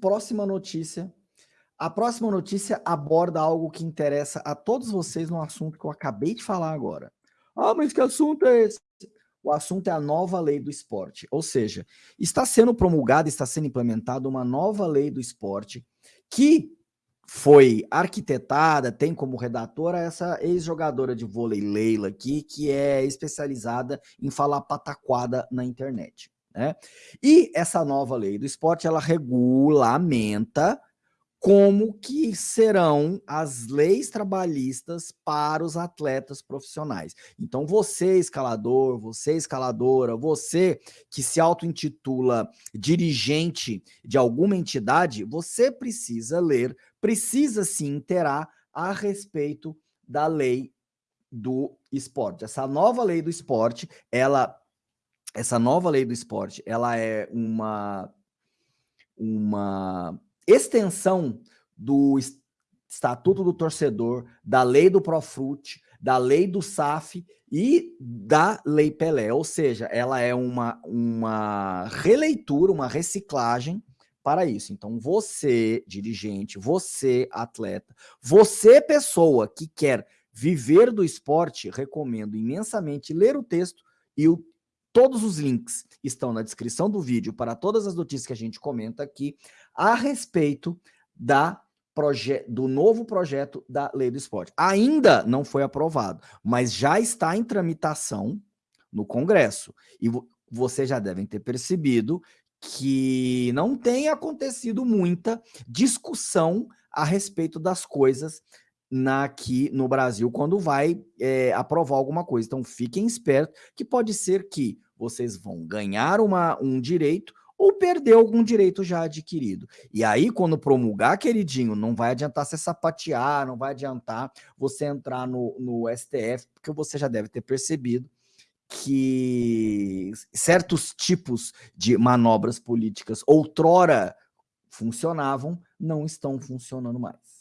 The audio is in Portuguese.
próxima notícia. A próxima notícia aborda algo que interessa a todos vocês no assunto que eu acabei de falar agora. Ah, mas que assunto é esse? O assunto é a nova lei do esporte. Ou seja, está sendo promulgada, está sendo implementada uma nova lei do esporte que foi arquitetada, tem como redatora essa ex-jogadora de vôlei Leila aqui, que é especializada em falar pataquada na internet. Né? E essa nova lei do esporte, ela regulamenta como que serão as leis trabalhistas para os atletas profissionais. Então você, escalador, você, escaladora, você que se auto-intitula dirigente de alguma entidade, você precisa ler, precisa se interar a respeito da lei do esporte. Essa nova lei do esporte, ela essa nova lei do esporte, ela é uma uma extensão do Estatuto do Torcedor, da lei do Profut, da lei do SAF e da lei Pelé, ou seja, ela é uma, uma releitura, uma reciclagem para isso. Então, você, dirigente, você, atleta, você, pessoa que quer viver do esporte, recomendo imensamente ler o texto e o Todos os links estão na descrição do vídeo para todas as notícias que a gente comenta aqui a respeito da do novo projeto da Lei do Esporte. Ainda não foi aprovado, mas já está em tramitação no Congresso. E vocês já devem ter percebido que não tem acontecido muita discussão a respeito das coisas na, aqui no Brasil quando vai é, aprovar alguma coisa. Então fiquem espertos que pode ser que vocês vão ganhar uma, um direito ou perder algum direito já adquirido. E aí, quando promulgar, queridinho, não vai adiantar você sapatear, não vai adiantar você entrar no, no STF, porque você já deve ter percebido que certos tipos de manobras políticas outrora funcionavam, não estão funcionando mais.